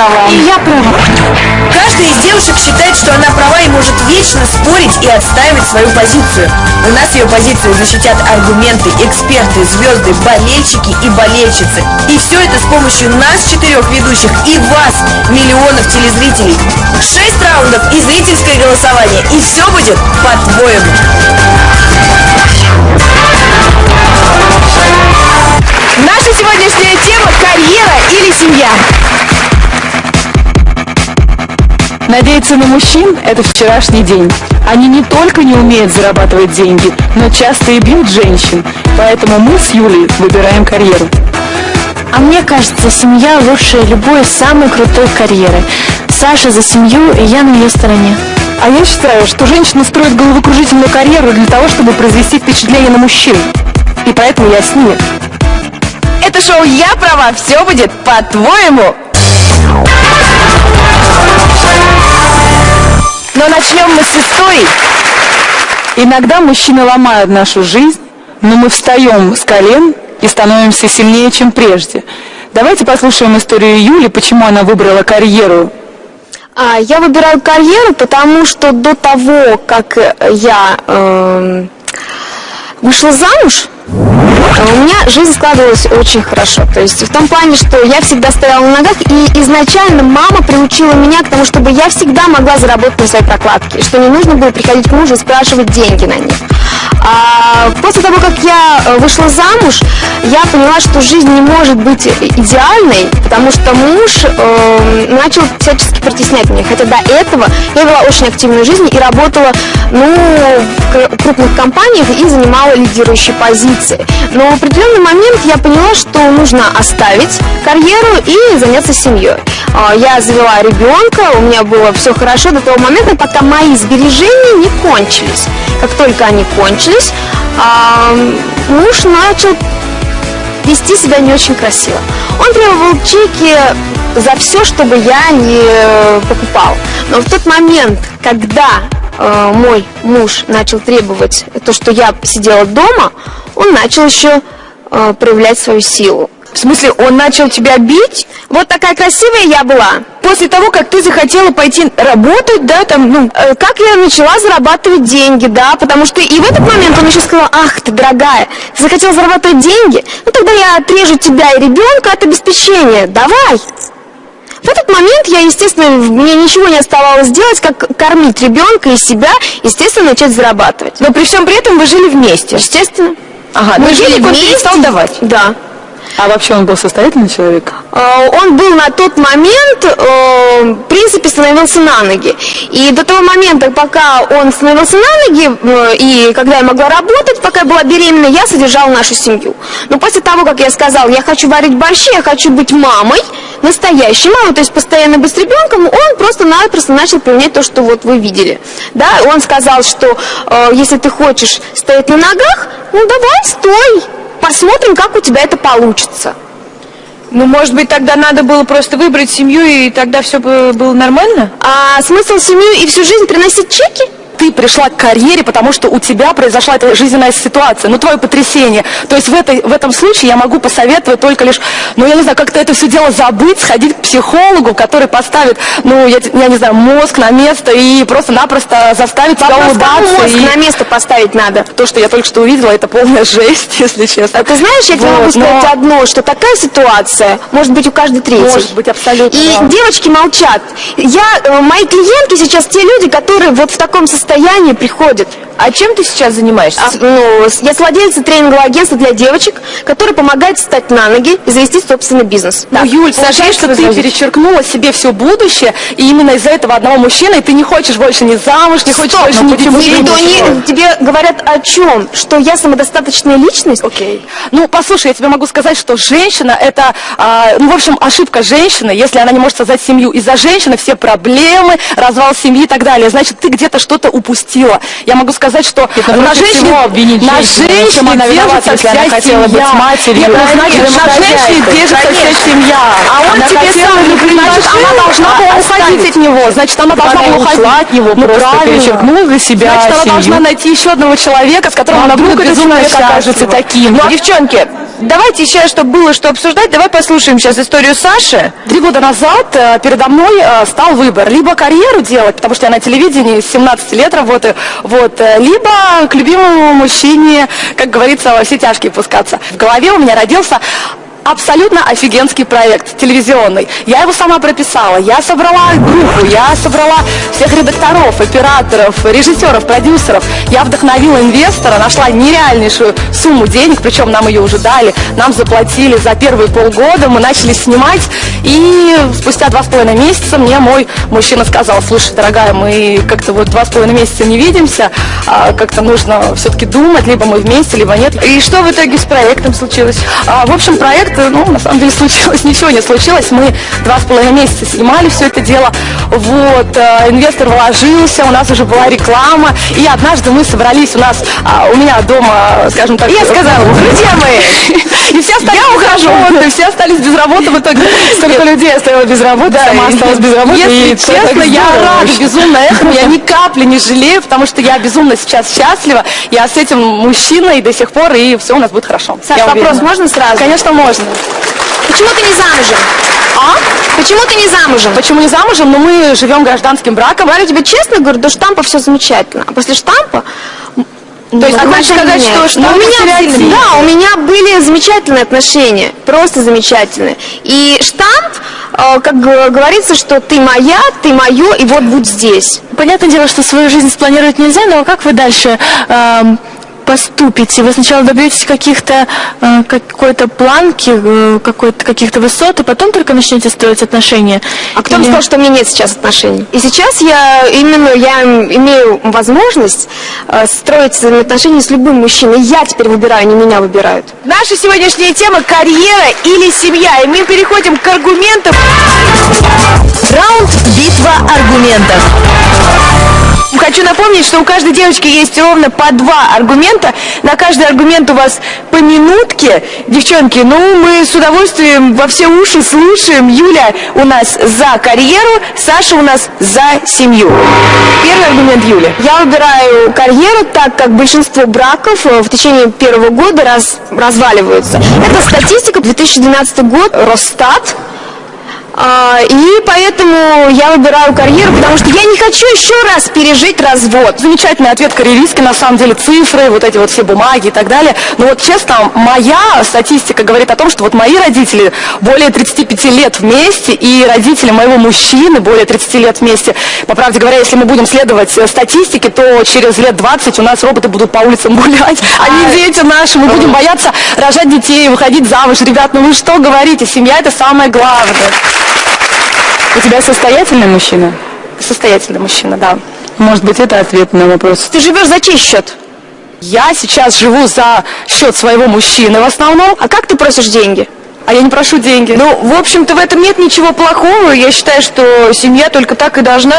права. И я права. Каждая из девушек считает, что она права и может вечно спорить и отстаивать свою позицию. У нас ее позицию защитят аргументы, эксперты, звезды, болельщики и болельщицы. И все это с помощью нас, четырех ведущих, и вас, миллионов телезрителей. Шесть раундов и зрительское голосование. И все будет по-твоему. Наша сегодняшняя тема – карьера или семья. Надеяться на мужчин – это вчерашний день. Они не только не умеют зарабатывать деньги, но часто и бьют женщин. Поэтому мы с Юлей выбираем карьеру. А мне кажется, семья лучше любой самой крутой карьеры. Саша за семью, и я на ее стороне. А я считаю, что женщина строит головокружительную карьеру для того, чтобы произвести впечатление на мужчин. И поэтому я с ними. Это шоу «Я права», все будет по-твоему. Но начнем мы с истории. Иногда мужчины ломают нашу жизнь, но мы встаем с колен и становимся сильнее, чем прежде. Давайте послушаем историю Юли, почему она выбрала карьеру. А, я выбираю карьеру, потому что до того, как я э, вышла замуж, у меня жизнь складывалась очень хорошо. То есть в том плане, что я всегда стояла на ногах, и изначально мама приучила меня к тому, чтобы я всегда могла заработать на своей прокладке, что не нужно было приходить к мужу и спрашивать деньги на них. А после того, как я э, вышла замуж, я поняла, что жизнь не может быть идеальной, потому что муж э, начал всячески притеснять меня. Хотя до этого я вела очень активную жизнь и работала ну, в крупных компаниях и занимала лидирующие позиции. Но в определенный момент я поняла, что нужно оставить карьеру и заняться семьей. А, я завела ребенка, у меня было все хорошо до того момента, пока мои сбережения не кончились. Как только они кончились, а, муж начал вести себя не очень красиво. Он требовал чеки за все, чтобы я не покупал. Но в тот момент, когда э, мой муж начал требовать то, что я сидела дома, он начал еще э, проявлять свою силу. В смысле, он начал тебя бить? Вот такая красивая я была. После того, как ты захотела пойти работать, да, там, ну... Э, как я начала зарабатывать деньги, да, потому что и в этот момент он еще сказал, ах ты, дорогая, ты захотела зарабатывать деньги? Ну тогда я отрежу тебя и ребенка от обеспечения, давай. В этот момент я, естественно, мне ничего не оставалось делать, как кормить ребенка и себя, естественно, начать зарабатывать. Но при всем при этом вы жили вместе? Естественно. Ага, мы жили вместе. перестал давать? Да. А вообще он был состоятельный человек? А, он был на тот момент, э, в принципе, становился на ноги. И до того момента, пока он становился на ноги, э, и когда я могла работать, пока я была беременна, я содержала нашу семью. Но после того, как я сказала, я хочу варить борщи, я хочу быть мамой, настоящей мамой, то есть постоянно быть с ребенком, он просто-напросто начал применять то, что вот вы видели. Да, он сказал, что э, если ты хочешь стоять на ногах, ну давай, стой, посмотрим, как у тебя это получится. Ну, может быть, тогда надо было просто выбрать семью, и тогда все было нормально? А смысл семью и всю жизнь приносить чеки? Ты пришла к карьере, потому что у тебя произошла эта жизненная ситуация, ну, твое потрясение. То есть в, этой, в этом случае я могу посоветовать только лишь, ну, я не знаю, как-то это все дело забыть, сходить к психологу, который поставит, ну, я, я не знаю, мозг на место и просто-напросто заставит тебя Вопрос, улыбаться. мозг и... на место поставить надо? То, что я только что увидела, это полная жесть, если честно. А ты знаешь, я тебе вот, могу сказать но... одно, что такая ситуация может быть у каждой третьей. Может быть, абсолютно. И да. девочки молчат. Я, э, мои клиентки сейчас те люди, которые вот в таком состоянии приходят происходит. А чем ты сейчас занимаешься? А, ну, я владелица тренингового агентства для девочек, которое помогает встать на ноги и завести собственный бизнес. Ну, да. Юль, скажи, что ты перечеркнула себе все будущее, и именно из-за этого одного мужчины, и ты не хочешь больше ни замуж, не хочешь Стоп, больше ни детей. Не, тебе говорят о чем? Что я самодостаточная личность? Окей. Ну, послушай, я тебе могу сказать, что женщина, это, а, ну, в общем, ошибка женщины, если она не может создать семью. Из-за женщины все проблемы, развал семьи и так далее. Значит, ты где-то что-то упустила. Я могу сказать, что это на женщине, на женщине она держится вся она хотела семья. быть матерью. Нет, ну, значит, на женщине держится вся семья. А он она тебе сам не значит, она должна была уходить от него. Значит, она должна была уходить от него, ну, просто для себя Значит, она должна найти еще одного человека, с которым она будет безумно окажется таким. Девчонки, давайте еще, чтобы было что обсуждать, давай послушаем сейчас историю Саши. Три года назад э, передо мной э, стал выбор. Либо карьеру делать, потому что я на телевидении с 17 лет работаю, вот, э, либо к любимому мужчине, как говорится, во все тяжкие пускаться. В голове у меня родился абсолютно офигенский проект телевизионный. Я его сама прописала, я собрала группу, я собрала всех редакторов, операторов, режиссеров, продюсеров. Я вдохновила инвестора, нашла нереальнейшую сумму денег, причем нам ее уже дали, нам заплатили за первые полгода, мы начали снимать, и спустя два с половиной месяца мне мой мужчина сказал, слушай, дорогая, мы как-то вот два с половиной месяца не видимся, а как-то нужно все-таки думать, либо мы вместе, либо нет. И что в итоге с проектом случилось? А, в общем, проект, ну, на самом деле случилось, ничего не случилось. Мы два с половиной месяца снимали все это дело. Вот, э, инвестор вложился, у нас уже была реклама. И однажды мы собрались у нас, а, у меня дома, скажем так... Я сказала, друзья мои, и все остались Я ухожу. работы, все остались без работы в итоге. Столько людей оставила без работы, сама и- осталась без работы. если и честно, я рада безумно этому, я ни капли не жалею, потому что я безумно сейчас счастлива. Я с этим мужчиной до сих пор, и все у нас будет хорошо. Саш, вопрос можно сразу? Конечно, можно. Почему ты не замужем? А? Почему ты не замужем? Почему не замужем? Но мы живем гражданским браком. Говорю тебе честно, говорю, до штампа все замечательно. А после штампа... То есть ты хочешь сказать, что Ну, у меня, стереотип? да, у меня были замечательные отношения, просто замечательные. И штамп, э, как говорится, что ты моя, ты мое, и вот будь здесь. Понятное дело, что свою жизнь спланировать нельзя, но как вы дальше эм, поступите? Вы сначала добьетесь каких-то э, какой-то планки, э, какой-то каких-то высот, и потом только начнете строить отношения. А кто вам Или- сказал, что у меня нет сейчас отношений? И сейчас я именно я имею возможность э, строить отношения с любым мужчиной. Я теперь выбираю, не меня выбирают. Наша сегодняшняя тема – карьера или семья. И мы переходим к аргументам. Раунд «Битва аргументов». Хочу напомнить, что у каждой девочки есть ровно по два аргумента. На каждый аргумент у вас по минутке. Девчонки, ну мы с удовольствием во все уши слушаем. Юля у нас за карьеру, Саша у нас за семью. Первый аргумент Юли. Я выбираю карьеру, так как большинство браков э, в течение первого года раз, разваливаются. Это статистика, 2012 год, Росстат. А, и поэтому я выбираю карьеру, потому что я не хочу еще раз пережить развод. Замечательный ответ карьеристки, на самом деле, цифры, вот эти вот все бумаги и так далее. Но вот честно, моя статистика говорит о том, что вот мои родители более 35 лет вместе, и родители моего мужчины более 30 лет вместе. По правде говоря, если мы будем следовать э, статистике, то через лет 20 у нас роботы будут по улицам гулять, а не дети наши. Мы будем бояться рожать детей, выходить замуж. Ребят, ну вы что говорите? Семья это самое главное. У тебя состоятельный мужчина? Состоятельный мужчина, да. Может быть, это ответ на вопрос. Ты живешь за чей счет? Я сейчас живу за счет своего мужчины в основном, А как ты просишь деньги? а я не прошу деньги. Ну, в общем-то, в этом нет ничего плохого. Я считаю, что семья только так и должна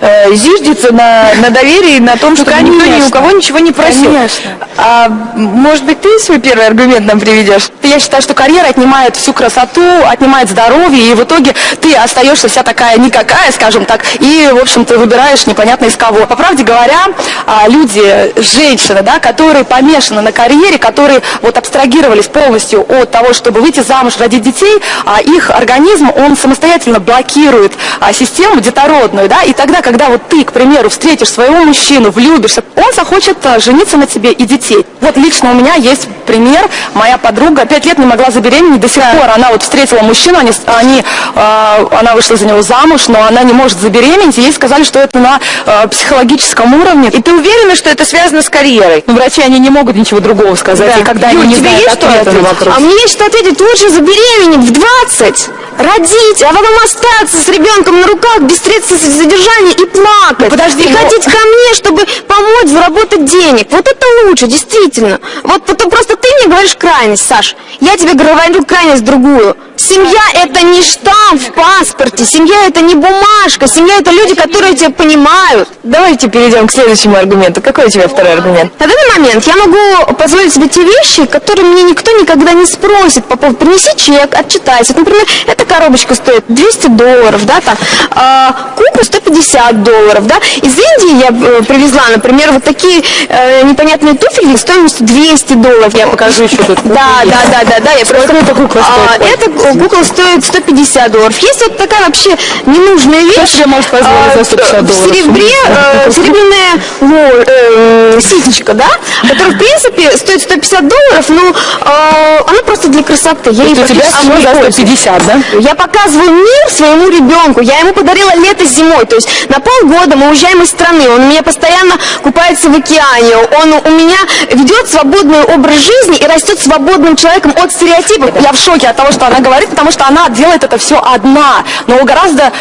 э, зиждиться на, на доверии, на том, что никто ни у кого ничего не просил. Конечно. А может быть, ты свой первый аргумент нам приведешь? Я считаю, что карьера отнимает всю красоту, отнимает здоровье, и в итоге ты остаешься вся такая никакая, скажем так, и, в общем, ты выбираешь непонятно из кого. По правде говоря, а, люди, женщины, да, которые помешаны на карьере, которые вот абстрагировались полностью от того, чтобы выйти замуж, родить детей, а их организм, он самостоятельно блокирует а, систему детородную, да, и тогда, когда вот ты, к примеру, встретишь своего мужчину, влюбишься, он захочет жениться на тебе и детей. Вот лично у меня есть пример, моя подруга пять лет не могла забеременеть, до сих пор она вот встретила мужчину, они, они, а, она вышла за него замуж, но она не может забеременеть, и ей сказали, что это на а, психологическом уровне. И ты уверена, что это связано с карьерой? Ну, врачи, они не могут ничего другого сказать, Да. и когда Юль, они не тебе знают есть что ответа на ответить? А мне есть что ответить, лучше забеременеть в 20, родить, а потом остаться с ребенком на руках без средств содержания и плакать. подожди, и но- ходить ко мне, чтобы помочь заработать денег. Вот это лучше, действительно. Вот потом просто ты мне говоришь крайность, Саш. Я тебе говорю крайность другую. Семья это не штамп в паспорте, семья это не бумажка, семья это люди, которые тебя понимают. Давайте перейдем к следующему аргументу. Какой у тебя второй аргумент? На данный момент я могу позволить себе те вещи, которые мне никто никогда не спросит по поводу «принеси чек, отчитайся». Вот, например, эта коробочка стоит 200 долларов, да, там, а, купа 150 долларов, да. Из Индии я э, привезла, например, вот такие э, непонятные туфельки стоимостью 200 долларов. Я покажу еще тут. Да, да, да, да, да. Я Сколько эта кукла А, стоит? Эта кукла стоит 150 долларов. Есть вот такая вообще ненужная вещь. себе может позволить за 150 а, долларов? В серебре, э, серебряная ло- э, ситечка, да, которая, в принципе, стоит 150 долларов, но э, она просто для красоты. Я ей у тебя все за пользуюсь. 150, да? Я показываю мир своему ребенку. Я ему подарила лето зимой. То есть на полгода мы уезжаем из страны. Он у меня постоянно купается в океане. Он у меня ведет свободный образ жизни и растет свободным человеком от стереотипов. Я в шоке от того, что она говорит, потому что она делает это все одна. Но гораздо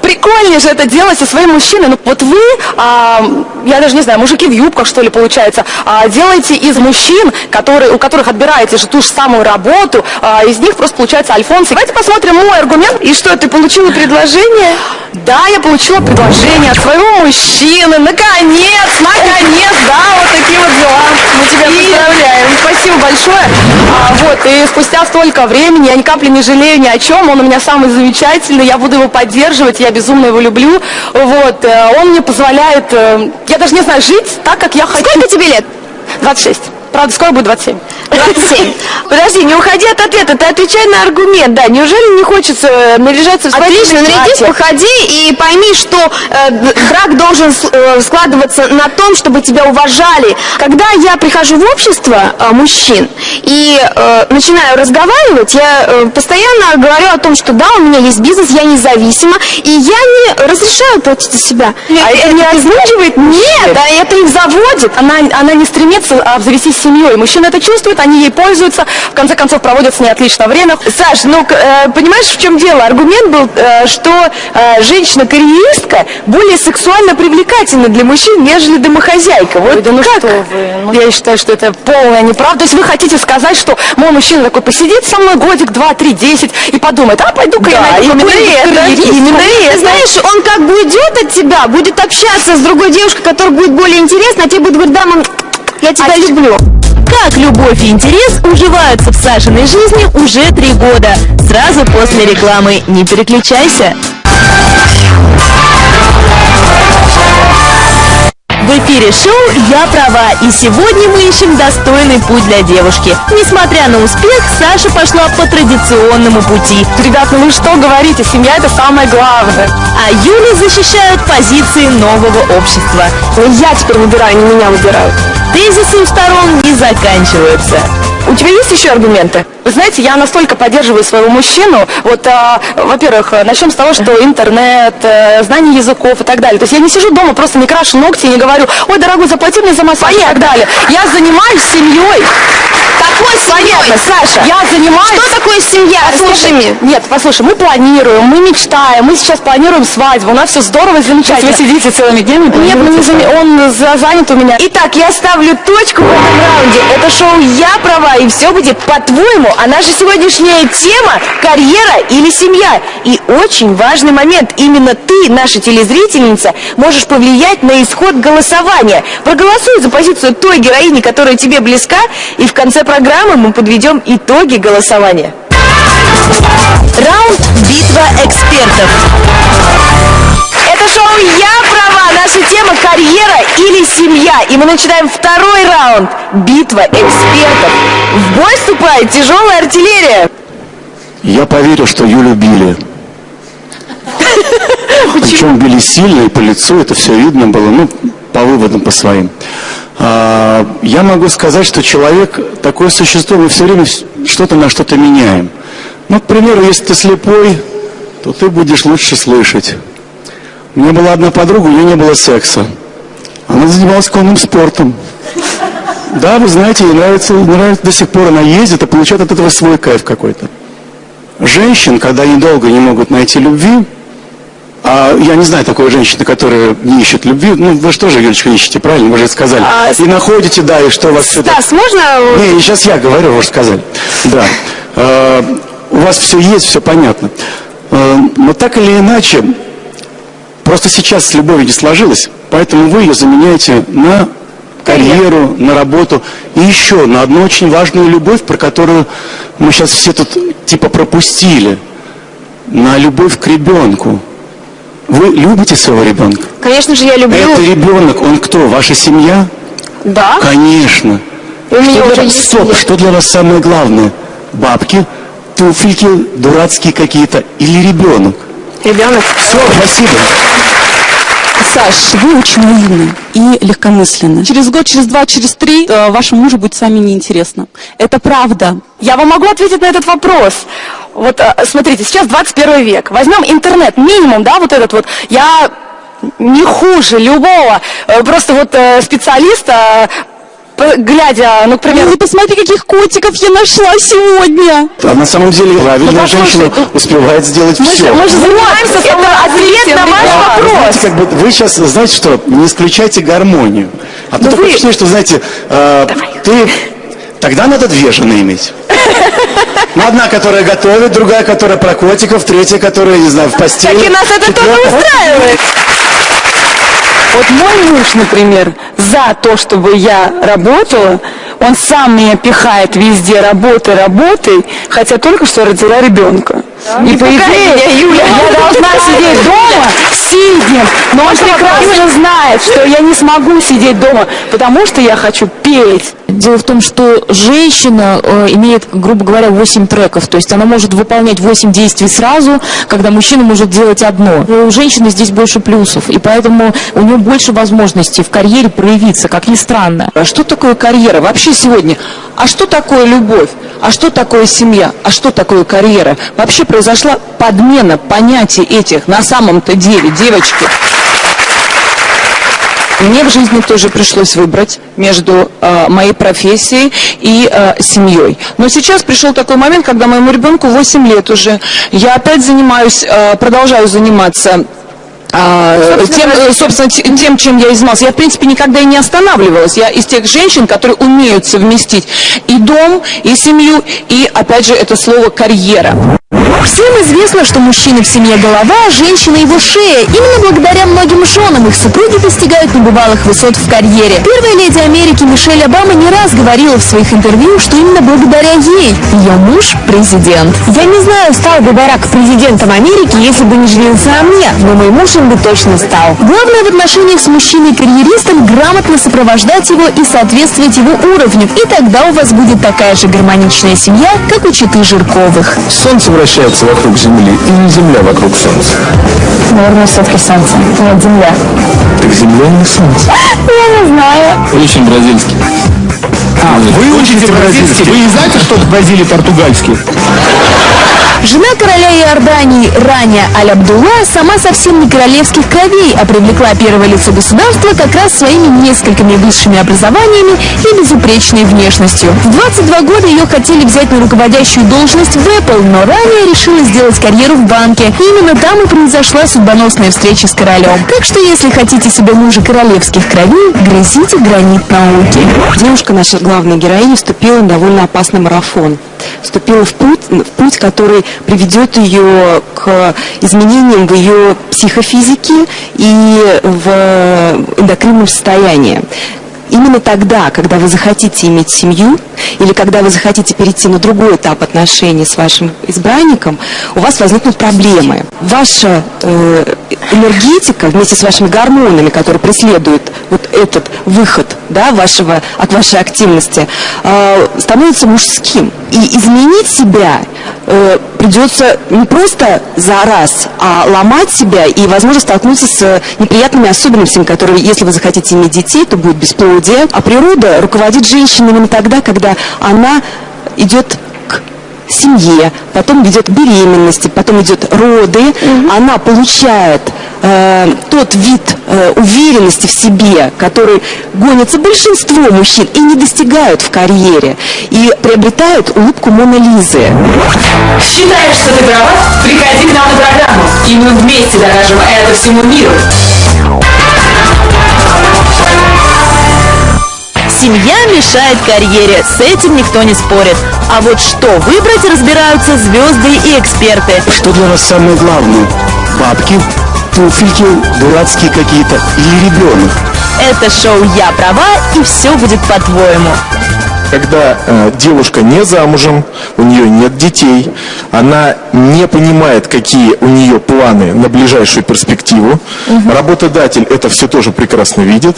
прикольнее же это делать со своим мужчиной. Ну, вот вы, а, я даже не знаю, мужики в юбках, что ли, получается, а, делаете из мужчин, которые, у которых отбираете же ту же самую работу, а, из них просто получается альфонсы. Давайте посмотрим мой аргумент. И что, ты получила предложение? Да, я получила предложение от своего мужчины. Наконец, наконец, да, вот такие вот дела. Мы тебя поздравляем. Спасибо большое. А, вот, и спустя столько времени я ни капли не жалею ни о чем. Он у меня самый замечательный. Я буду его поддерживать. Я безумно его люблю. Вот, э, он мне позволяет, э, я даже не знаю, жить так, как я хочу. Сколько тебе лет? 26. Правда, скоро будет 27. 27. Подожди, не уходи от ответа, ты отвечай на аргумент, да. Неужели не хочется э, наряжаться в Отлично, нарядись, походи и пойми, что э, брак должен э, складываться на том, чтобы тебя уважали. Когда я прихожу в общество э, мужчин и э, начинаю разговаривать, я э, постоянно говорю о том, что да, у меня есть бизнес, я независима, и я не разрешаю платить за себя. А это не озвучивает Нет, да, это их заводит. Она, она не стремится а, обзавестись семьей. Мужчины это чувствуют, они ей пользуются, в конце концов проводят с ней отлично время. Саш, ну, э, понимаешь, в чем дело? Аргумент был, э, что э, женщина-карьеристка более сексуально привлекательна для мужчин, нежели домохозяйка. Вот Ой, да ну как? что вы, ну, я считаю, что это полная неправда. То есть вы хотите сказать, что мой мужчина такой посидит со мной годик, два, три, десять и подумает, а пойду-ка я Да, найду именно это, карьеристку». именно Ты это. знаешь, он как бы уйдет от тебя, будет общаться с другой девушкой, которая будет более интересна, а тебе будет говорить, да, мам, я тебя люблю. Как любовь и интерес уживаются в Сашиной жизни уже три года. Сразу после рекламы. Не переключайся. В эфире шоу «Я права» и сегодня мы ищем достойный путь для девушки. Несмотря на успех, Саша пошла по традиционному пути, Ребят, ну вы что говорите, семья это самое главное. а Юля защищает позиции нового общества. Я теперь выбираю, не меня выбирают. Тезисы у сторон не заканчиваются. У тебя есть еще аргументы? Вы знаете, я настолько поддерживаю своего мужчину. Вот, а, во-первых, начнем с того, что интернет, э, знание языков и так далее. То есть я не сижу дома, просто не крашу ногти и не говорю, ой, дорогой, заплати мне за массаж и так далее. Я занимаюсь семьей. Какой семьей? Саша. Я занимаюсь... Что такое семья? Послушай, мне. нет, послушай, мы планируем, мы мечтаем, мы сейчас планируем свадьбу, у нас все здорово и замечательно. вы сидите целыми днями? Нет, мы не планируете заме- он за- занят у меня. Итак, я ставлю точку в этом раунде. Это шоу «Я права» и все будет по-твоему. А наша сегодняшняя тема – карьера или семья. И очень важный момент. Именно ты, наша телезрительница, можешь повлиять на исход голосования. Проголосуй за позицию той героини, которая тебе близка, и в конце программы мы подведем итоги голосования. Раунд «Битва экспертов». Это шоу «Я права». Наша тема «Карьера или семья». И мы начинаем второй раунд. Битва экспертов. В бой вступает тяжелая артиллерия. Я поверил, что Юлю били. Причем били сильно и по лицу, это все видно было, ну, по выводам по своим. А, я могу сказать, что человек такое существо, мы все время что-то на что-то меняем. Ну, к примеру, если ты слепой, то ты будешь лучше слышать. У меня была одна подруга, у нее не было секса. Она занималась конным спортом. Да, вы знаете, ей нравится, нравится до сих пор она ездит и получает от этого свой кайф какой-то женщин, когда они долго не могут найти любви, а я не знаю такой женщины, которая не ищет любви, ну вы же тоже, Юлечка, ищете, правильно, вы же сказали. А, и находите, да, и что у вас все... Стас, можно... Не, сейчас я говорю, вы же сказали. Да. Э, у вас все есть, все понятно. Э, но так или иначе, просто сейчас с любовью не сложилось, поэтому вы ее заменяете на карьеру, на работу и еще на одну очень важную любовь, про которую мы сейчас все тут типа пропустили. на любовь к ребенку. Вы любите своего ребенка? Конечно же, я люблю. Это ребенок, он кто? Ваша семья? Да. Конечно. У меня Что уже для- есть Стоп, что для вас самое главное? Бабки, туфельки дурацкие какие-то или ребенок? Ребенок. Все, спасибо. Саш, вы очень наивны и легкомысленны. Через год, через два, через три э, вашему мужу будет с вами неинтересно. Это правда. Я вам могу ответить на этот вопрос. Вот э, смотрите, сейчас 21 век. Возьмем интернет, минимум, да, вот этот вот. Я не хуже любого э, просто вот специалиста, глядя, ну, к примеру, Ой, посмотри, каких котиков я нашла сегодня. А на самом деле правильная Ну, женщина ну, успевает сделать мы же, все. мы же занимаемся Это ответ на ваш. Вы вопрос. знаете, как бы вы сейчас, знаете что, не исключайте гармонию. А то Да такое вы- впечатление, что, знаете, э, ты... Тогда надо две жены иметь. Ну, одна, которая готовит, другая, которая про котиков, третья, которая, не знаю, в постели. Так и нас это тоже устраивает. Вот мой муж, например, за то, чтобы я работала, он сам меня пихает везде работай, работай, хотя только что родила ребенка. И по идее я должна сидеть дома сидим, но он прекрасно знает, что я не смогу сидеть дома, потому что я хочу петь. Дело в том, что женщина э, имеет, грубо говоря, 8 треков, то есть она может выполнять 8 действий сразу, когда мужчина может делать одно. У женщины здесь больше плюсов, и поэтому у нее больше возможностей в карьере проявиться, как ни странно. А что такое карьера вообще сегодня? А что такое любовь? А что такое семья? А что такое карьера? Вообще произошла подмена понятий этих на самом-то деле, девочки. Мне в жизни тоже пришлось выбрать между э, моей профессией и э, семьей. Но сейчас пришел такой момент, когда моему ребенку 8 лет уже. Я опять занимаюсь, э, продолжаю заниматься а, тем, э, собственно, те- тем, чем я и занималась. Я, в принципе, никогда и не останавливалась. Я из тех женщин, которые умеют совместить и дом, и семью, и, опять же, это слово «карьера». Всем известно, что мужчина в семье голова, а женщина его шея. Именно благодаря многим женам их супруги достигают небывалых высот в карьере. Первая леди Америки Мишель Обама не раз говорила в своих интервью, что именно благодаря ей ее муж президент. Я не знаю, стал бы Барак президентом Америки, если бы не женился на мне, но мой муж им бы точно стал. Главное в отношениях с мужчиной-карьеристом грамотно сопровождать его и соответствовать его уровню, и тогда у вас будет такая же гармоничная семья, как у Читы Жирковых. Солнце вращается вокруг Земли или Земля вокруг Солнца? Наверное, все-таки солнце, нет, земля. Так Земля не Солнце. Я не знаю. Очень бразильский. А, вы учите бразильский? Вы не знаете, что в Бразилии португальский? Жена короля Иордании Раня Аль-Абдулла сама совсем не королевских кровей, а привлекла первое лицо государства как раз своими несколькими высшими образованиями и безупречной внешностью. В 22 года ее хотели взять на руководящую должность в Apple, но Раня решила сделать карьеру в банке. И именно там и произошла судьбоносная встреча с королем. Так что если хотите себе мужа королевских кровей, грызите гранит науки. Девушка, наша главная героиня, вступила на довольно опасный марафон. Вступила в путь, в путь, который приведет ее к изменениям в ее психофизике и в эндокринном состоянии. Именно тогда, когда вы захотите иметь семью, или когда вы захотите перейти на другой этап отношений с вашим избранником, у вас возникнут проблемы. Ваша э, энергетика вместе с вашими гормонами, которые преследуют вот этот выход да, вашего, от вашей активности, э, становится мужским. И изменить себя э, придется не просто за раз, а ломать себя и, возможно, столкнуться с неприятными особенностями, которые, если вы захотите иметь детей, то будет бесплодие. А природа руководит женщиной именно тогда, когда она идет к семье, потом идет к беременности, потом идет роды, она получает э, тот вид э, уверенности в себе, который гонится большинство мужчин и не достигают в карьере, и приобретают улыбку Мона Лизы. Считаешь, что ты права? Приходи к нам на программу, и мы вместе докажем это всему миру. Семья мешает карьере, с этим никто не спорит. А вот что выбрать, разбираются звезды и эксперты. Что для вас самое главное? Бабки, туфельки, дурацкие какие-то или ребенок? Это шоу «Я права» и все будет по-твоему. Когда э, девушка не замужем, у нее нет детей, она не понимает, какие у нее планы на ближайшую перспективу. Работодатель это все тоже прекрасно видит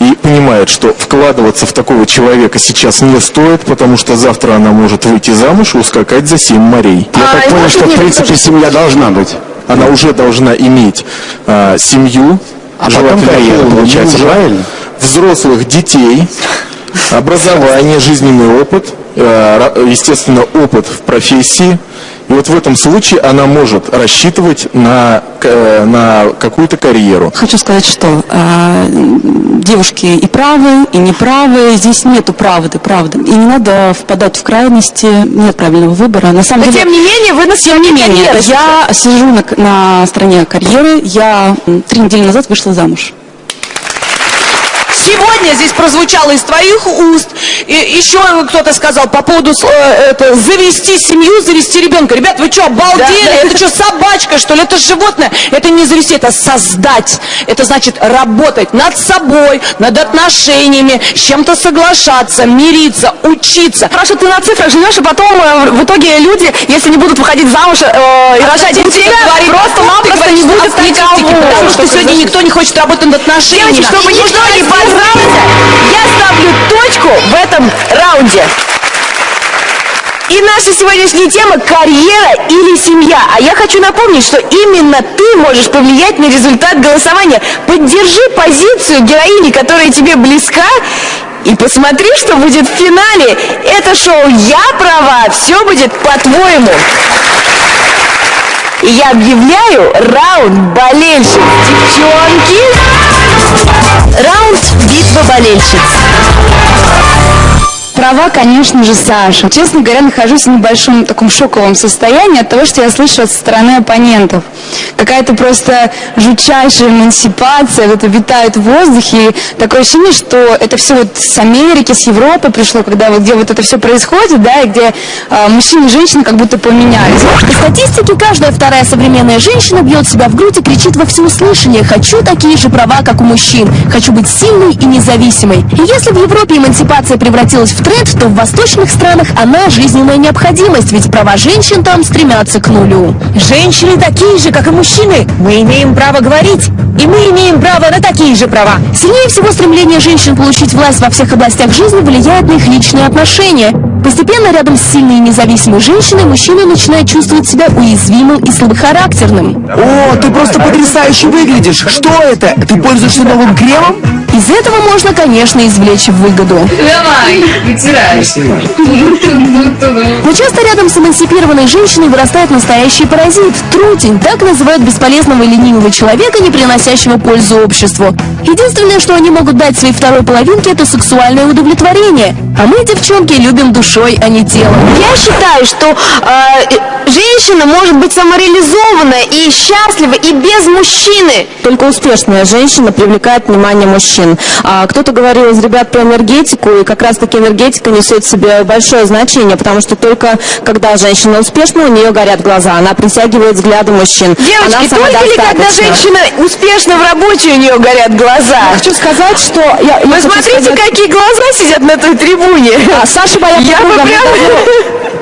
и понимает, что вкладываться в такого человека сейчас не стоит, потому что завтра она может выйти замуж и ускакать за семь морей. Я А, так и понял, что в принципе тоже- семья должна быть. Она уже должна иметь э, семью, А потом желательно карьеру, получается, мужа, правильно? взрослых детей, образование, жизненный опыт, э, естественно, опыт в профессии. И вот в этом случае она может рассчитывать на, к- э, на какую-то карьеру. Хочу сказать, что э, девушки и правы, и неправы. Здесь нету правды, правда. И не надо впадать в крайности. Нет правильного выбора. На самом Но деле, тем не менее, вы на тем не менее, карьеры я сижу на, к- на стороне карьеры. Я три недели назад вышла замуж. Сегодня здесь прозвучало из твоих уст, и еще кто-то сказал по поводу э, это, завести семью, завести ребенка. Ребят, вы что, обалдели? Это что, собачка, что ли? Это животное? Это не завести, это создать. Это значит работать над собой, над отношениями, с чем-то соглашаться, мириться, учиться. Хорошо, ты на цифрах живешь, и потом э, в итоге люди, если не будут выходить замуж э, и рожать детей, просто-напросто не будет никого. Потому что сегодня никто не хочет работать над отношениями. Чтобы никто не поздравился, я ставлю точку в этом раунде. И наша сегодняшняя тема – карьера или семья. А я хочу напомнить, что именно ты можешь повлиять на результат голосования. Поддержи позицию героини, которая тебе близка, и посмотри, что будет в финале. Это шоу «Я права», все будет по-твоему. И я объявляю раунд болельщиц. Девчонки, Раунд «Битва болельщиц». Права, конечно же, Саша. Честно говоря, нахожусь в небольшом таком шоковом состоянии от того, что я слышу со стороны оппонентов. Какая-то просто жутчайшая эмансипация, вот витает в воздухе. И такое ощущение, что это все вот с Америки, с Европы пришло, когда вот где вот это все происходит, да, и где а, мужчины и женщины как будто поменялись. По статистике, каждая вторая современная женщина бьет себя в грудь и кричит во всеуслышание «Хочу такие же права, как у мужчин! Хочу быть сильной и независимой!» И если в Европе эмансипация превратилась в тренд, то в восточных странах она жизненная необходимость, ведь права женщин там стремятся к нулю. Женщины такие же, как и мужчины. Мы имеем право говорить, и мы имеем право на такие же права. Сильнее всего стремление женщин получить власть во всех областях жизни влияет на их личные отношения. Постепенно рядом с сильной и независимой женщиной мужчина начинает чувствовать себя уязвимым и слабохарактерным. О, ты просто потрясающе выглядишь. Что это? Ты пользуешься новым кремом? Из этого можно, конечно, извлечь выгоду. Давай, вытирай. Но часто рядом с эмансипированной женщиной вырастает настоящий паразит – трутень. Так называют бесполезного и ленивого человека, не приносящего пользу обществу. Единственное, что они могут дать своей второй половинке – это сексуальное удовлетворение. А мы, девчонки, любим душой, а не телом. Я считаю, что э, женщина может быть самореализованная и счастлива и без мужчины. Только успешная женщина привлекает внимание мужчин. А кто-то говорил из ребят про энергетику, и как раз-таки энергетика несет в себе большое значение, потому что только когда женщина успешна, у нее горят глаза, она притягивает взгляды мужчин. Девочки, она только ли когда женщина успешна в работе, у нее горят глаза? Хочу сказать, что... Я, я Вы смотрите, сказать- какие глаза сидят на той трибуне. А, Саша моя Я бы подруга. прям-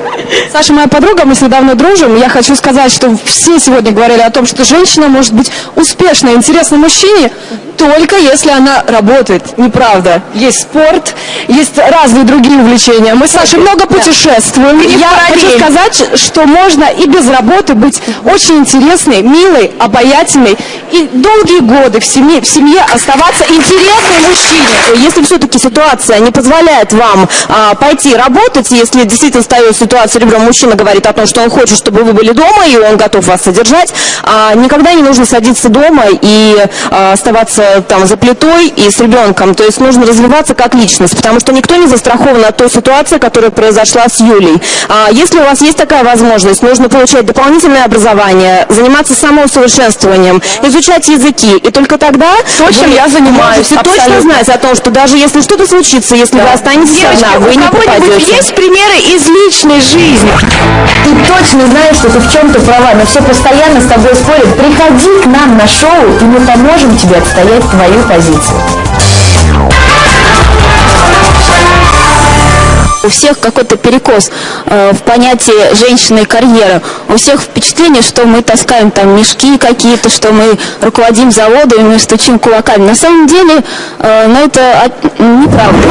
Саша моя подруга, мы с ней давно дружим. Я хочу сказать, что все сегодня говорили о том, что женщина может быть успешной, интересной мужчине, только если она работает. Неправда. Есть спорт, есть разные другие увлечения. Мы с Сашей много путешествуем. Я параллель. хочу сказать, что можно и без работы быть очень интересной, милой, обаятельной и долгие годы в семье, в семье оставаться интересной мужчине. Если все-таки ситуация не позволяет вам а, пойти работать, если действительно встает ситуация, ребром мужчина говорит о том, что он хочет, чтобы вы были дома, и он готов вас содержать, а, никогда не нужно садиться дома и а, оставаться там за плитой и с ребенком. То есть нужно развиваться как личность, потому что никто не застрахован от той ситуации, которая произошла с Юлей. А, если у вас есть такая возможность, нужно получать дополнительное образование, заниматься самоусовершенствованием, изучать языки, и только тогда... То, чем вы я занимаюсь, можете точно абсолютно. знать о том, что даже если что-то случится, если вы останетесь Девочки, одна, вы у не кого-нибудь попадете. есть примеры из личной жизни? Ты точно знаешь, что ты в чем-то права, но все постоянно с тобой спорят. Приходи к нам на шоу, и мы поможем тебе отстоять твою позицию. У всех какой-то перекос э, в понятии женщины и карьеры. У всех впечатление, что мы таскаем там мешки какие-то, что мы руководим заводами, мы стучим кулаками. На самом деле, э, ну это от- неправда.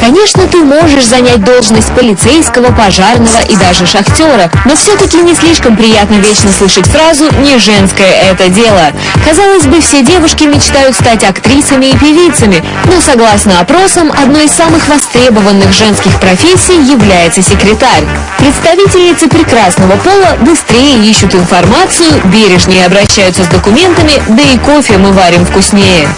Конечно, ты можешь занять должность полицейского, пожарного и даже шахтера, но все-таки не слишком приятно вечно слышать фразу «не женское это дело». Казалось бы, все девушки мечтают стать актрисами и певицами, но согласно опросам, одной из самых востребованных женских профессий является секретарь. Представительницы прекрасного пола быстрее ищут информацию, бережнее обращаются с документами, да и кофе мы варим вкуснее.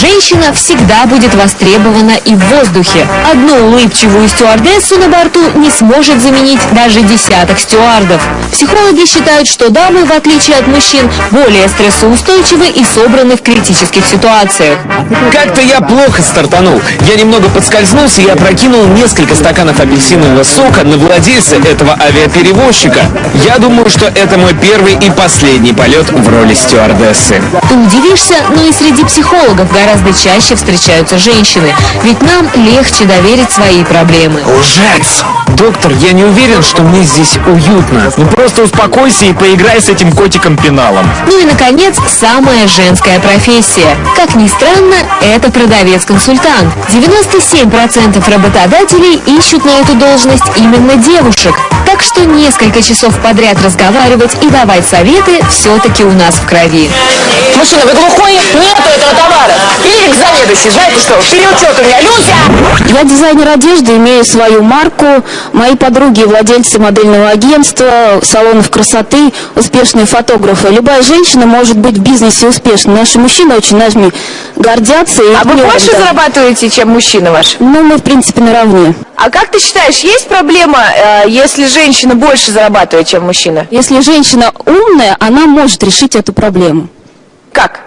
Женщина всегда будет востребована и в воздухе. Одну улыбчивую стюардессу на борту не сможет заменить даже десяток стюардов. Психологи считают, что дамы, в отличие от мужчин, более стрессоустойчивы и собраны в критических ситуациях. Как-то я плохо стартанул. Я немного подскользнулся и опрокинул несколько стаканов апельсинового сока на владельца этого авиаперевозчика. Я думаю, что это мой первый и последний полет в роли стюардессы. Ты удивишься, но и среди психологов гораздо чаще встречаются женщины, ведь нам легче доверить свои проблемы. Лжец! Доктор, я не уверен, что мне здесь уютно. Ну просто успокойся и поиграй с этим котиком-пеналом. Ну и, наконец, самая женская профессия. Как ни странно, это продавец-консультант. 97% работодателей ищут на эту должность именно девушек. Так что несколько часов подряд разговаривать и давать советы все-таки у нас в крови. Мужчина, вы глухой? Нету этого товара. Или к заведующей. Знаете что? Переучет у меня. Люся! Я дизайнер одежды, имею свою марку. Мои подруги владельцы модельного агентства, салонов красоты, успешные фотографы. Любая женщина может быть в бизнесе успешной. Наши мужчины очень нами гордятся. И А вы больше зарабатываете, чем мужчина ваш? Ну, мы, в принципе, наравне. А как ты считаешь, есть проблема, э, если женщина больше зарабатывает, чем мужчина? Если женщина умная, она может решить эту проблему. Как?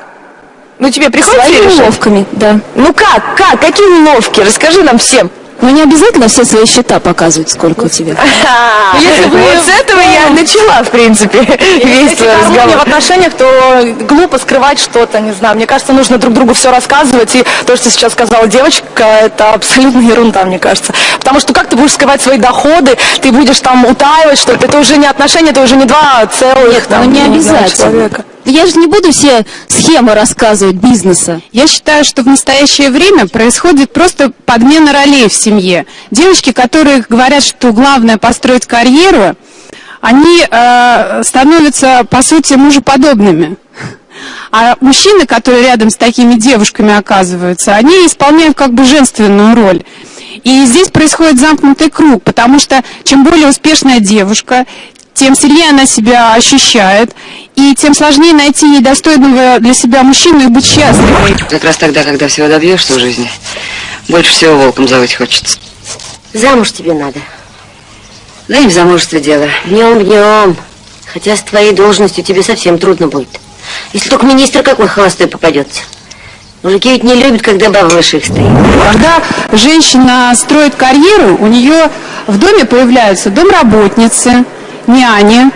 Ну тебе приходится Своими решать? уловками, да. Ну как? Как? Какие уловки? Расскажи нам всем. Но не обязательно все свои счета показывать, сколько у тебя. Если вы вот с этого я начала, в принципе, весь Если гармония в разговор. отношениях, то глупо скрывать что-то, не знаю. Мне кажется, нужно друг другу все рассказывать. И то, что сейчас сказала девочка, это абсолютно ерунда, мне кажется. Потому что как ты будешь скрывать свои доходы, ты будешь там утаивать что-то. Это уже не отношения, это уже не два целых там, ну не обязательно. человека. Я же не буду все схемы рассказывать бизнеса. Я считаю, что в настоящее время происходит просто подмена ролей в семье. Девочки, которые говорят, что главное построить карьеру, они э, становятся, по сути, мужеподобными. А мужчины, которые рядом с такими девушками оказываются, они исполняют как бы женственную роль. И здесь происходит замкнутый круг, потому что чем более успешная девушка, тем сильнее она себя ощущает, и тем сложнее найти ей достойного для себя мужчину и быть счастливой. Как раз тогда, когда всего добьешься в жизни, больше всего волком завыть хочется. Замуж тебе надо. Да и в замужестве дело. Днем, днем. Хотя с твоей должностью тебе совсем трудно будет. Если только министр какой холостой попадется. Мужики ведь не любят, когда баба выше их стоит. Когда женщина строит карьеру, у нее в доме появляются домработницы, няни.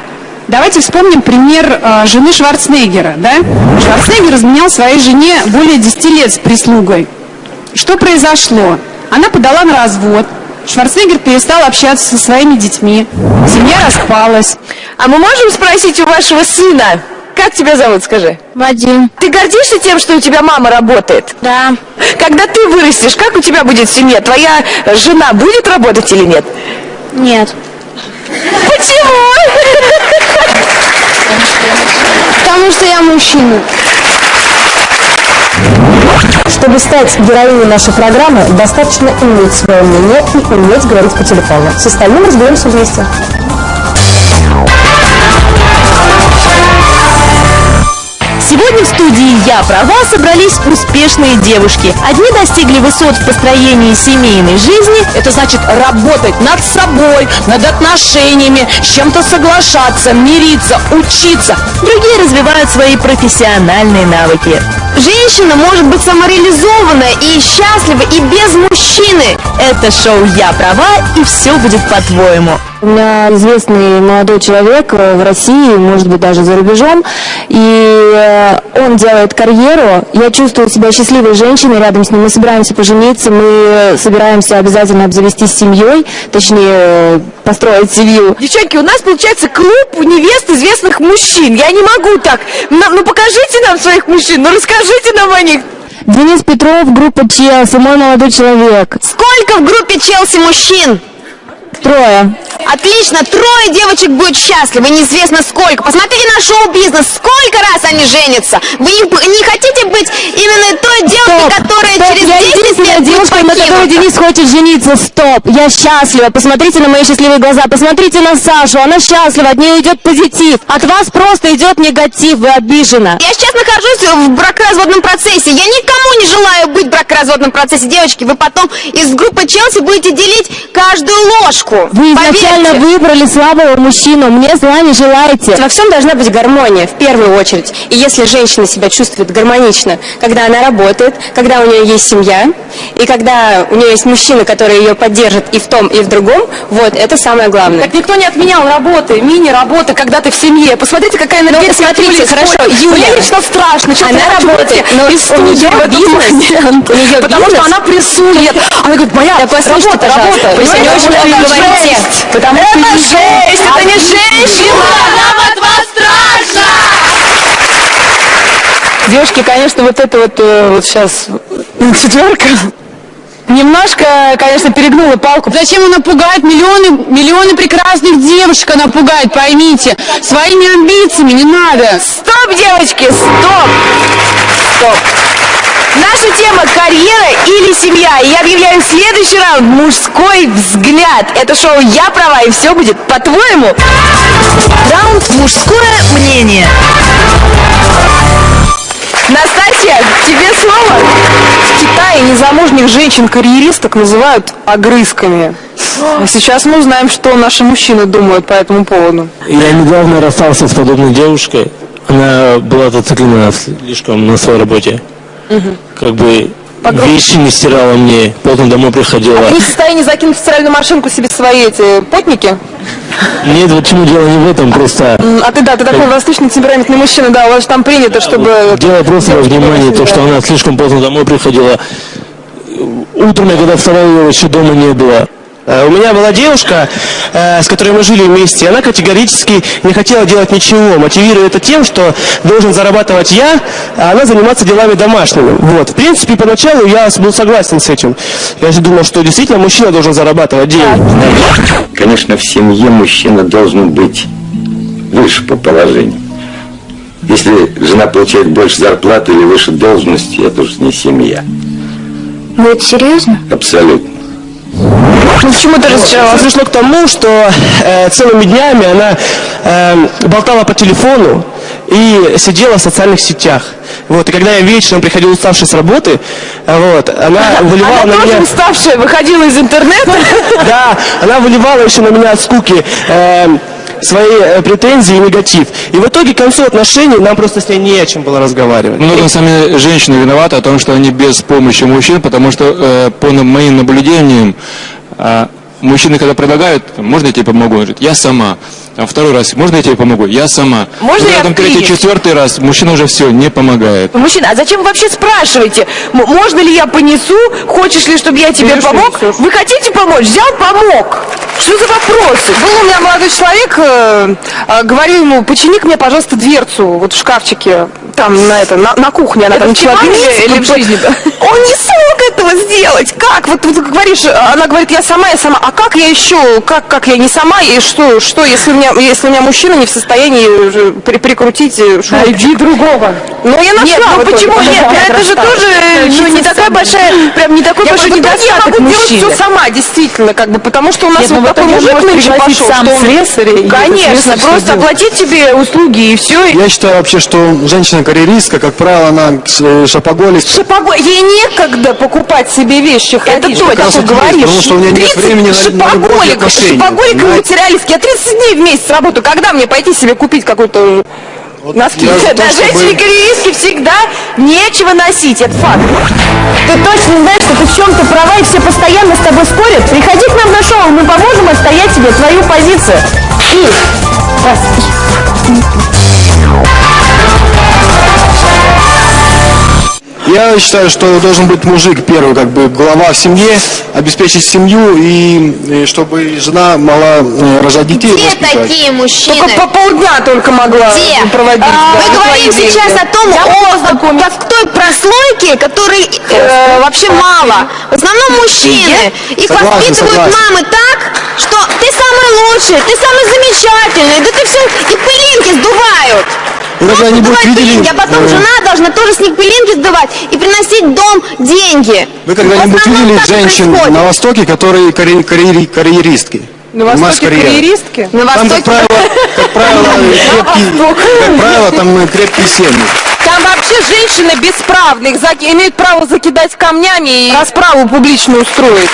Давайте вспомним пример э, жены Шварценеггера. Да? Шварценеггер изменял своей жене более 10 лет с прислугой. Что произошло? Она подала на развод. Шварценеггер перестал общаться со своими детьми. Семья распалась. А мы можем спросить у вашего сына, как тебя зовут, скажи? Вадим. Ты гордишься тем, что у тебя мама работает? Да. Когда ты вырастешь, как у тебя будет в семье? Твоя жена будет работать или нет? Нет. Почему? Потому что я мужчина. Чтобы стать героиней нашей программы, достаточно иметь свое мнение и уметь говорить по телефону. С остальным разберемся вместе. Сегодня в студии «Я права» собрались успешные девушки. Одни достигли высот в построении семейной жизни. Это значит работать над собой, над отношениями, с чем-то соглашаться, мириться, учиться. Другие развивают свои профессиональные навыки. Женщина может быть самореализованная и счастлива и без мужчины. Это шоу «Я права» и все будет по-твоему. У меня известный молодой человек э, в России, может быть, даже за рубежом, и э, он делает карьеру. Я чувствую себя счастливой женщиной рядом с ним. Мы собираемся пожениться, мы собираемся обязательно обзавестись семьей, точнее, построить семью. Девчонки, у нас получается клуб невест известных мужчин. Я не могу так. Ну, ну покажите нам своих мужчин, ну расскажите нам о них. Денис Петров, группа Челси, мой молодой человек. Сколько в группе Челси мужчин? Трое. Отлично, трое девочек будет счастливы, неизвестно сколько. Посмотрите на шоу-бизнес, сколько раз они женятся. Вы не, не хотите быть именно той девушкой, которая Стоп, через я 10 единственная лет девушка, на которой? Денис хочет жениться. Стоп, я счастлива. Посмотрите на мои счастливые глаза. Посмотрите на Сашу. Она счастлива, от нее идет позитив. От вас просто идет негатив, вы обижена. Я сейчас нахожусь в бракоразводном процессе. Я никому не желаю быть в бракоразводном процессе. Девочки, вы потом из группы Челси будете делить каждую ложку. Вы изначально Поверьте. выбрали слабого мужчину. Мне зла не желаете. Во всем должна быть гармония, в первую очередь. И если женщина себя чувствует гармонично, когда она работает, когда у нее есть семья, и когда у нее есть мужчина, который ее поддержит и в том, и в другом, вот, это самое главное. Так никто не отменял работы, мини-работы, когда ты в семье. Посмотрите, какая энергетика. Ну, смотрите, хорошо. Юля. Мне лично страшно. Честно, Она работает, но из у этот бизнес, у неё Потому бизнес. что она прессует. Она говорит, моя Да работа, работа. сегодня Понимаете, очень много жесть. Потому что Это не жесть, это не женщина! Нам от вас страшно! Девушки, конечно, вот это вот, э, вот сейчас четверка немножко, конечно, перегнула палку. Зачем она пугает миллионы, миллионы прекрасных девушек, она пугает, поймите. Своими амбициями не надо. Стоп, девочки, стоп! Стоп! Наша тема карьера семья. И я объявляю следующий раунд мужской взгляд. Это шоу Я права и все будет по-твоему. Раунд мужское мнение. Настасья, тебе слово. В Китае незамужних женщин-карьеристок называют огрызками. А сейчас мы узнаем, что наши мужчины думают по этому поводу. Я недавно расстался с подобной девушкой. Она была зациклена слишком на своей работе. Как бы вещи не стирала мне, поздно домой приходила. Ты не в состоянии закинуть в стиральную машинку себе свои эти потники? Нет, вот чему дело не в этом, просто А ты, да, ты такой восточный темпераментный мужчина, да, у вас же там принято, чтобы... дело просто во внимании, то, что она слишком поздно домой приходила. Утром я когда вставал, ее вообще дома не было. Э, У меня была девушка, э, с которой мы жили вместе, она категорически не хотела делать ничего, мотивируя это тем, что должен зарабатывать я, а она заниматься делами домашними. Вот. В принципе, поначалу я был согласен с этим. Я же думал, что действительно мужчина должен зарабатывать деньги. Конечно, в семье мужчина должен быть выше по положению. Если жена получает больше зарплаты или выше должности, это уже не семья. Ну это серьезно? Абсолютно. Ну, почему ты разочаровалась? Пришло к тому, что э, целыми днями она э, болтала по телефону и сидела в социальных сетях. Вот, и когда я вечером приходил уставший с работы, э, вот, она выливала Она на тоже меня... уставшая, выходила из интернета. Да, она выливала еще на меня от скуки э, свои э, претензии и негатив. И в итоге к концу отношений нам просто с ней не о чем было разговаривать. Ну, сами женщины виноваты о том, что они без помощи мужчин, потому что э, по моим наблюдениям мужчины, когда предлагают, можно я тебе помогу, он говорит, я сама. А второй раз, можно я тебе помогу? Я сама. Можно Когда я третий, четвертый раз, мужчина уже все, не помогает. Мужчина, а зачем вы вообще спрашиваете? Можно ли я понесу? Хочешь ли, чтобы я тебе Берешь помог? несешь. Вы хотите помочь? Взял, помог. Что за вопросы? Был у меня молодой человек, э, э, говорю ему, почини мне, пожалуйста, дверцу вот в шкафчике, там, на, это, на, на кухне, она Это там начала или- бить, или в вот, жизни, да? Он не смог этого сделать. Как? Вот, вот ты говоришь, она говорит, я сама, я сама. А как я еще? Как, как я не сама? И что, что если у меня, если у меня мужчина не в состоянии при- прикрутить э, шнурочек? Найди другого. Ну, я нашла. Нет, ну почему? Нет, ну это же тоже э, ну, не такая большая, прям не такой Я большой говорю, «Да недостаток я могу делать мужчины. все сама, действительно, как бы, потому что у нас Нет, ну вот такой мужик нынче пошел, сам что он... слесаря, Конечно, слесарь просто оплатить тебе услуги и все. Я считаю вообще, что женщина-карьеристка, как правило, она э, шопоголик. Шопоголик. Ей некогда покупать себе вещи. Это как раз ты вот есть, говоришь. потому что у нее нет 30 времени на- на любовь и отношения, шопоголик и понимаете? материалистский. Я 30 дней в месяц работаю. Когда мне пойти себе купить какой-то носки? я за то, Да, женщине-карьеристке всегда нечего носить, это факт. Ты точно знаешь, что ты в чем-то права и все постоянно с тобой спорят? Приходи к нам в наш шоу мы поможем отстоять тебе твою позицию. И... Раз. Я считаю, что должен быть мужик первый, как бы глава в семье, обеспечить семью и, и чтобы жена могла э, рожать детей. Где воспитать. такие мужчины? Только по полдня только могла Где? проводить. А, да, мы говорим сейчас о том, о, как той прослойке, которой э, вообще мало. В основном мужчины. Их Согласен, воспитывают согласен. мамы так, что ты самый лучший, ты самый замечательный, да ты все, и пылинки сдувают. И когда они будут видели, пылинки, а потом э, жена должна тоже с них пылинки сдувать и приносить дом деньги. Вы когда-нибудь видели женщин происходит. на Востоке, которые карьери- карьери- карьеристки? На Востоке карьеристки? На Там, как правило, как правило, крепкие, как правило, там э, крепкие семьи. Там вообще женщины бесправны, их имеют право закидать камнями и расправу публичную устроить.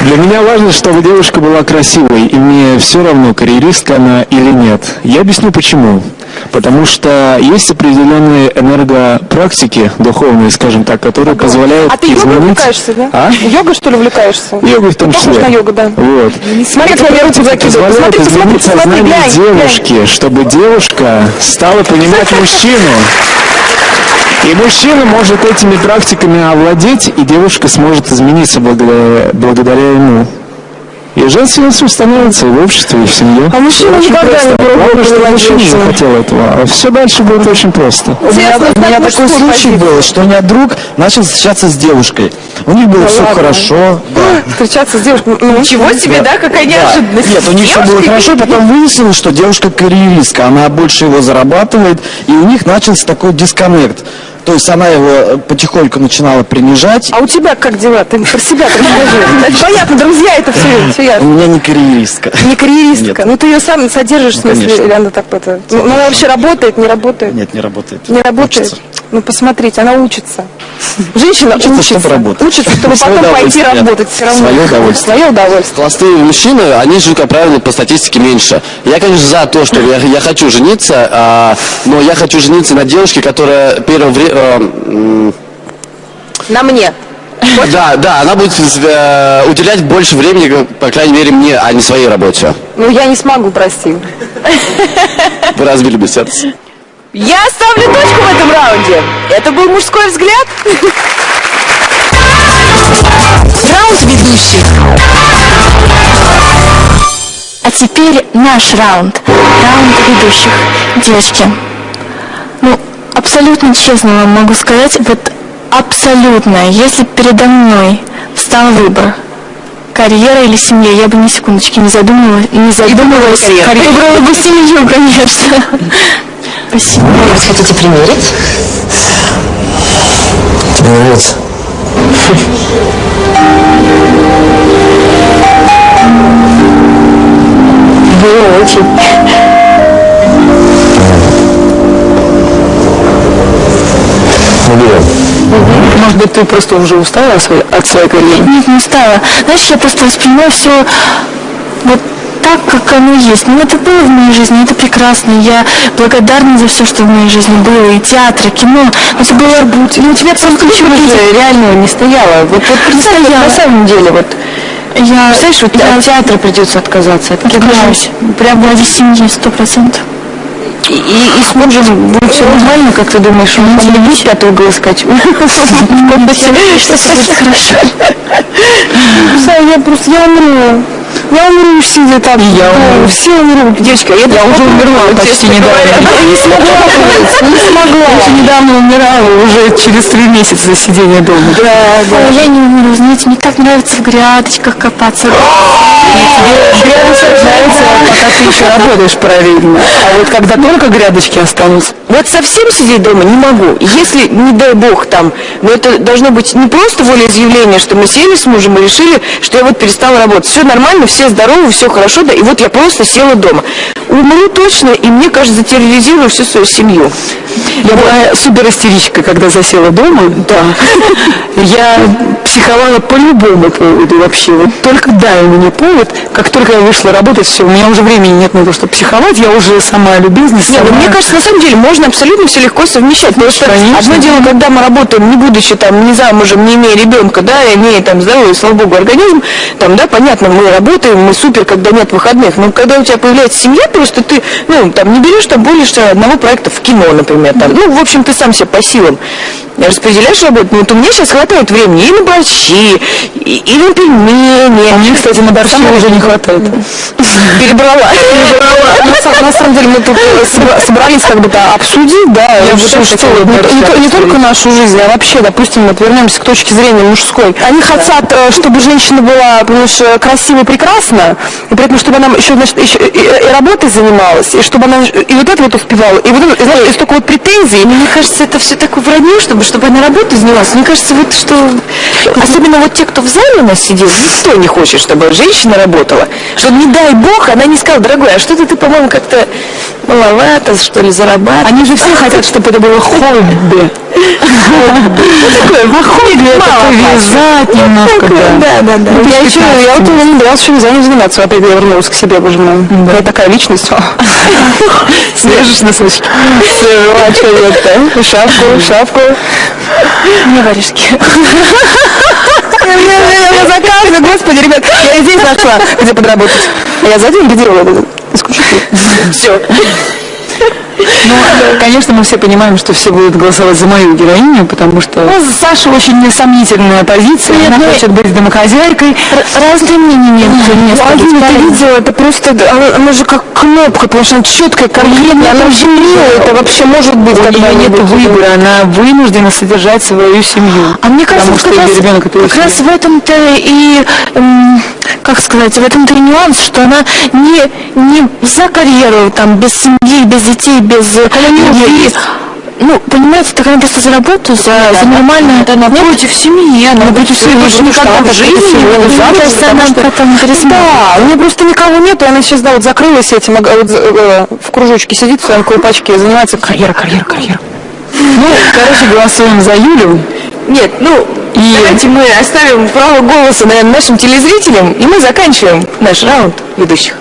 Для меня важно, чтобы девушка была красивой, и мне все равно, карьеристка она или нет. Я объясню почему. Потому что есть определенные энергопрактики, духовные, скажем так, которые позволяют А ты йогой изменить... увлекаешься, да? А? Йогой, что ли, увлекаешься? Йогой в том Ты числе. похож на йогу, да. Вот. Смотри, как я руку закидываю. Позволяет Посмотри, посмотри, глянь, глянь. девушки, чтобы девушка стала понимать мужчину. И мужчина может этими практиками овладеть, и девушка сможет измениться благодаря, благодаря ему. И женственностью становится и в обществе, и в семье. А мужчина Очень никогда просто. не пробовал Главное, чтобы мужчина приложиться. захотел этого. А все дальше будет очень просто. У меня, у меня такой случай был, что у меня друг начал встречаться с девушкой. У них было Да все ладно? хорошо. Да. Встречаться с девушкой. Ну, Ничего себе, да, какая Да. неожиданность. Нет, у них все было хорошо, потом выяснилось, что девушка карьеристка, она больше его зарабатывает, и у них начался такой дисконнект. То есть она его э, потихоньку начинала принижать. А у тебя как дела? Ты про себя расскажи. Понятно, друзья, это все, все У меня не карьеристка. Не карьеристка. Нет. Ну ты ее сам содержишь, в Ну, смысле, конечно. или она так это. Ну, она вообще работает, не работает? Нет, не работает. Не работает? Ну посмотрите, она учится. Женщина Учится, учится. чтобы работать. Учится, чтобы Своё потом пойти работать все равно. Своё удовольствие. Свое удовольствие. Холостые мужчины, они живут, как правило, по статистике меньше. Я, конечно, за то, что я, я хочу жениться, а, но я хочу жениться на девушке, которая первое время... На мне. Да, да, она будет э, уделять больше времени, по крайней мере, мне, а не своей работе. Ну я не смогу, прости. Вы разбили бы сердце. Я ставлю точку в этом раунде. Это был мужской взгляд. Раунд ведущих. А теперь наш раунд. Раунд ведущих. Девочки, ну, абсолютно честно вам могу сказать, вот абсолютно, если передо мной встал выбор, карьера или семья, я бы ни секундочки не задумывалась, не задумывалась. карьеру. Выбрала бы семью, конечно. Спасибо. Может, хотите примерить? Тебе нравится? Было очень. Ну, берем. Может быть, ты просто уже устала от своей, от карьеры? Нет, не устала. Знаешь, я просто воспринимаю все вот так, как оно есть. Ну, это было в моей жизни, это прекрасно. Я благодарна за все, что в моей жизни было. И театр, и кино. Но это было работа. Ну, у тебя просто ничего же реально не стояла. Вот, вот представь, вот на самом деле, вот. Я, Представляешь, вот я от театра придется отказаться. Это отказалась. Прям ради семьи, сто процентов. И, и, с мужем будет все нормально, как ты думаешь? Он не будет пятый угол искать? Что все будет хорошо. Я просто, я умру. Я умру, сидя там. Я умру. Все умру. Девочка, я, я уже умерла почти недавно. Я не смогла. Не смогла. Я уже недавно умирала, уже через три месяца сидения дома. Да, Ой, я не умру, знаете, мне так нравится в грядочках копаться. Тебе нравится, пока ты еще работаешь параллельно. А вот когда только грядочки останутся. Вот совсем сидеть дома не могу. Если, не дай бог, там, но это должно быть не просто волеизъявление, что мы сели с мужем и решили, что я вот перестала работать. Все нормально, все здоровы, все хорошо, да, и вот я просто села дома. умру точно, и мне кажется, затерроризирую всю свою семью. Я была супер истеричкой, когда засела дома. Да. Я психовала по любому поводу вообще. Вот только дай мне повод, как только я вышла работать, все, у меня уже времени нет на то, чтобы психовать, я уже сама любезность. Нет, ну, сама... мне кажется, на самом деле можно абсолютно все легко совмещать. Просто Конечно. одно дело, когда мы работаем, не будучи там не замужем, не имея ребенка, да, имея там здоровый, слава богу, организм, там, да, понятно, мы работаем, мы супер, когда нет выходных. Но когда у тебя появляется семья, просто ты, ну, там, не берешь там больше одного проекта в кино, например, там, ну, в общем, ты сам себе по силам распределяешь работу. Ну, вот у меня сейчас хватает времени и на борщи, и, и на пельмени. А мне, кстати, на борщи уже не хватает. Перебрала. На са- На самом деле мы тут э, собра- собрались как бы да, обсудить, да, Я вообще что, не, то- только нашу жизнь, а вообще, допустим, вот вернемся к точке зрения мужской. Они хотят, э, чтобы женщина была, понимаешь, э, красивой, прекрасна, и при этом, чтобы она еще, значит, еще и, и работой занималась, и чтобы она и вот это вот успевала, и вот это, и, знаешь, и столько вот претензий. Мне кажется, это все такое вранье, чтобы, чтобы она работой занималась. Мне кажется, вот что... Особенно вот те, кто в зале у нас сидел, никто не хочет, чтобы женщина работала. Что не дай бог, она не сказала, дорогой, а что-то ты, по-моему, как-то маловато, что ли, зарабатываешь. Они же все хотят, чтобы это было хобби. Такое хобби это повязать немножко, да. Да, да, да. Ну, Я еще, я вот не набиралась еще вязанием заниматься, опять я вернулась к себе, боже мой. Я такая личность. Свяжешь носочки. А что? Шапку, шапку. Не варежки. Я заказываю, господи, ребят, я здесь нашла, где подработать. Я за деньги делала исключительно. Все. Ну, конечно, мы все понимаем, что все будут голосовать за мою героиню, потому что ну, Саша очень несомнительная позиция. Нет, Она ну, хочет быть домохозяйкой. Разные мнения нет. Ну, Алина, ты видела, это просто, она, она же как кнопка, потому что она четкая, конкретная, она в земле, это вообще может быть. У нее нет выбора, она вынуждена содержать свою семью. А мне кажется, потому что раз, ребенок как раз в этом-то и, эм, как сказать, в этом-то и нюанс, что она не, не за карьеру, там, без семьи, без детей, без э, любви. Ну, понимаете, так она просто за работу, за, за нормальное... Да, она против семьи, она против семьи, потому что никогда она в жизни не была замуж, потому она что- потом. Да, у нее просто никого нет, и она сейчас, да, вот закрылась этим, ага, вот, э, в кружочке сидит в своем колпачке и занимается карьера, карьера, карьера. Ну, короче, голосуем за Юлю. Нет, ну, давайте мы оставим право голоса, наверное, нашим телезрителям, и мы заканчиваем наш раунд ведущих.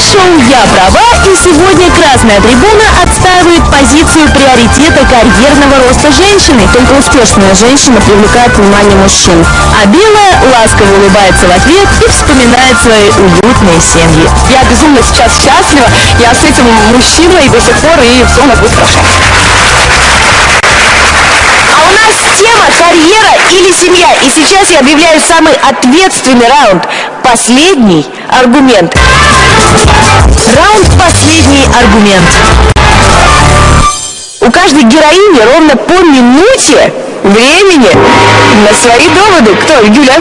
Шоу «Я права» и сегодня Красная Трибуна отстаивает позицию приоритета карьерного роста женщины. Только успешная женщина привлекает внимание мужчин. А белая ласково улыбается в ответ и вспоминает свои уютные семьи. Я безумно сейчас счастлива, я с этим мужчиной до сих пор, и все у нас будет хорошо. А у нас тема «Карьера или семья». И сейчас я объявляю самый ответственный раунд. Последний аргумент. Раунд «Последний аргумент». У каждой героини ровно по минуте времени на свои доводы. Кто? Юля?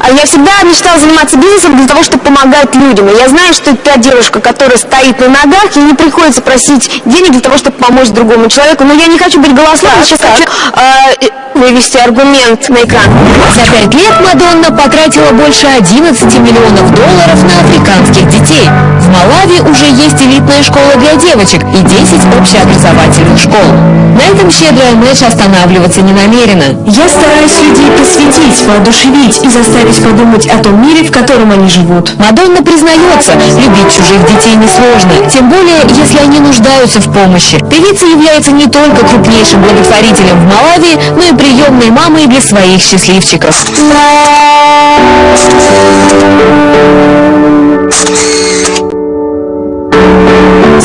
А Я всегда мечтала заниматься бизнесом для того, чтобы помогать людям. И я знаю, что это та девушка, которая стоит на ногах, ей не приходится просить денег для того, чтобы помочь другому человеку. Но я не хочу быть голословной, сейчас хочу э, вывести аргумент на экран. За пять лет Мадонна потратила больше 11 миллионов долларов на африканских детей. В Малави уже есть элитная школа для девочек и 10 общеобразовательных школ. На этом щедрая Мэш останавливаться не намерена. Я стараюсь людей посвятить, воодушевить и заставить подумать о том мире, в котором они живут. Мадонна признается, любить чужих детей несложно, тем более, если они нуждаются в помощи. Певица является не только крупнейшим благотворителем в Малави, но и приемной мамой для своих счастливчиков.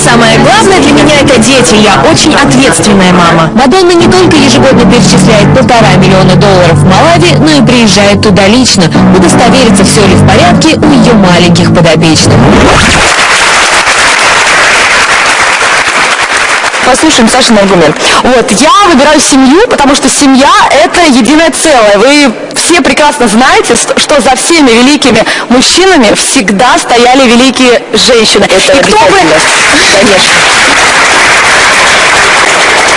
Самое главное для меня это дети. Я очень ответственная мама. Мадонна не только ежегодно перечисляет полтора миллиона долларов в Малави, но и приезжает туда лично, удостовериться, все ли в порядке у ее маленьких подопечных. Послушаем Сашин аргумент. Вот, я выбираю семью, потому что семья – это единое целое. Вы все прекрасно знаете, что за всеми великими мужчинами всегда стояли великие женщины. Это И кто бы... Конечно.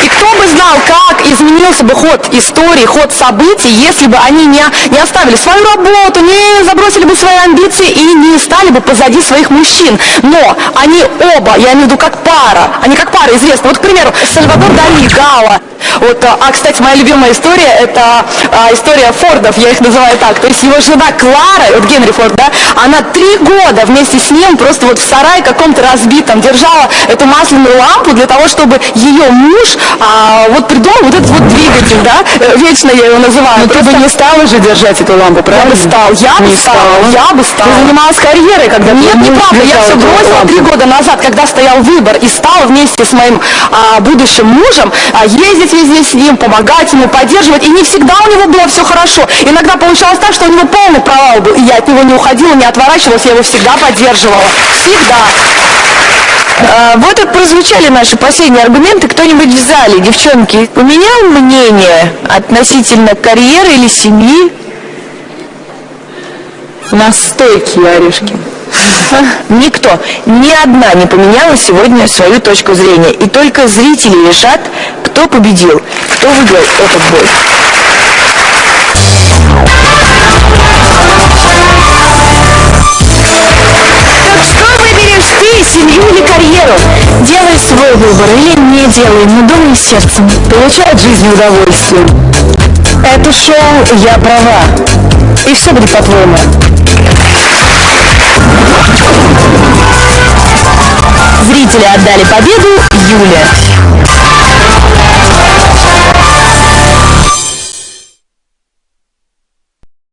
И кто бы знал, как изменился бы ход истории, ход событий, если бы они не, не оставили свою работу, не забросили бы свои амбиции и не стали бы позади своих мужчин. Но они оба, я имею в виду как пара, они как пара известны. Вот, к примеру, Сальвадор Дали, Гала. Вот, а, а, кстати, моя любимая история, это а, история Фордов, я их называю так. То есть его жена Клара, вот Генри Форд, да, она три года вместе с ним просто вот в сарае каком-то разбитом держала эту масляную лампу для того, чтобы ее муж а, вот придумал вот этот вот двигатель, да, э, вечно я его называю. Но ты бы не стала же держать эту лампу, правильно? Я бы стал, я бы Не стал, стала. я бы стал. Ты занималась карьерой, когда Нет, неправда, я все бросила лампу. три года назад, когда стоял выбор, и стала вместе с моим а, будущим мужем а, ездить везде с ним, помогать ему, поддерживать, и не всегда у него было все хорошо. Иногда получалось так, что у него полный провал был, и я от него не уходила, не отворачивалась, я его всегда поддерживала. Всегда. А, вот и прозвучали наши последние аргументы. Кто-нибудь в зале, девчонки, поменял мнение относительно карьеры или семьи? У нас стойкие орешки. Никто, ни одна не поменяла сегодня свою точку зрения. И только зрители решат, кто победил, кто выиграл этот бой. Что выберешь ты, семью или карьеру? Делай свой выбор или не делай, но думай сердцем. Получай от жизни удовольствие. Это шоу «Я права». И все будет по-твоему. Зрители отдали победу Юле.